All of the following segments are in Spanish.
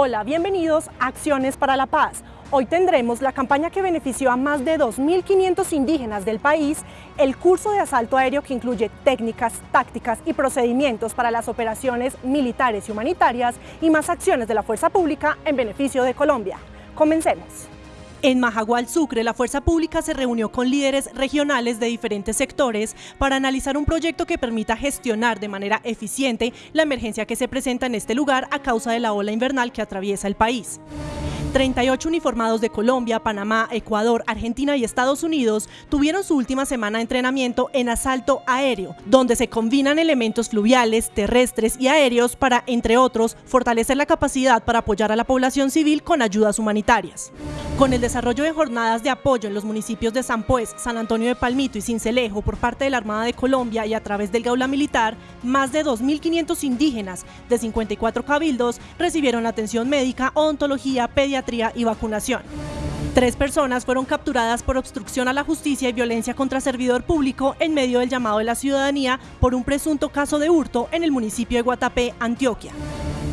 Hola, bienvenidos a Acciones para la Paz. Hoy tendremos la campaña que benefició a más de 2.500 indígenas del país, el curso de asalto aéreo que incluye técnicas, tácticas y procedimientos para las operaciones militares y humanitarias y más acciones de la fuerza pública en beneficio de Colombia. Comencemos. En Majagual, Sucre, la fuerza pública se reunió con líderes regionales de diferentes sectores para analizar un proyecto que permita gestionar de manera eficiente la emergencia que se presenta en este lugar a causa de la ola invernal que atraviesa el país. 38 uniformados de Colombia, Panamá, Ecuador, Argentina y Estados Unidos tuvieron su última semana de entrenamiento en asalto aéreo, donde se combinan elementos fluviales, terrestres y aéreos para, entre otros, fortalecer la capacidad para apoyar a la población civil con ayudas humanitarias. Con el desarrollo de jornadas de apoyo en los municipios de San Pues, San Antonio de Palmito y Cincelejo por parte de la Armada de Colombia y a través del Gaula Militar, más de 2.500 indígenas de 54 cabildos recibieron atención médica, odontología, pediatría y vacunación. Tres personas fueron capturadas por obstrucción a la justicia y violencia contra servidor público en medio del llamado de la ciudadanía por un presunto caso de hurto en el municipio de Guatapé, Antioquia.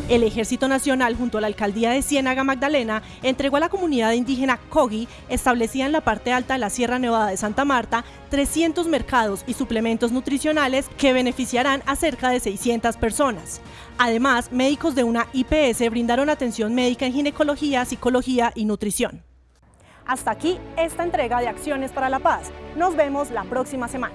El Ejército Nacional, junto a la Alcaldía de Ciénaga Magdalena, entregó a la comunidad indígena Cogi, establecida en la parte alta de la Sierra Nevada de Santa Marta, 300 mercados y suplementos nutricionales que beneficiarán a cerca de 600 personas. Además, médicos de una IPS brindaron atención médica en ginecología, psicología y nutrición. Hasta aquí esta entrega de Acciones para la Paz. Nos vemos la próxima semana.